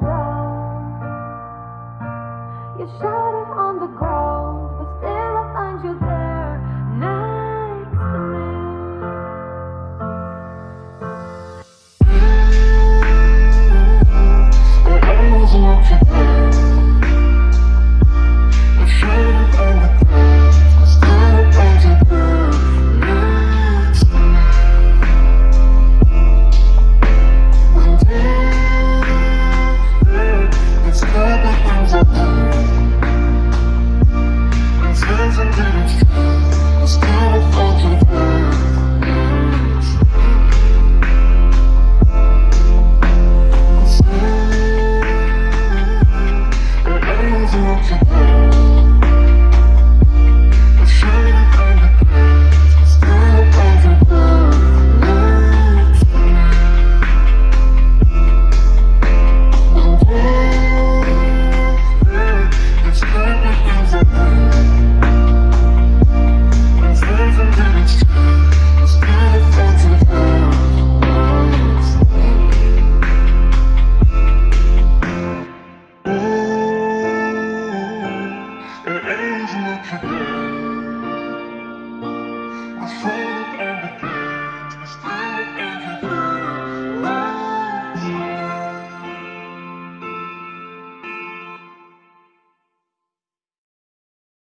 down. You shouted on the ground, I always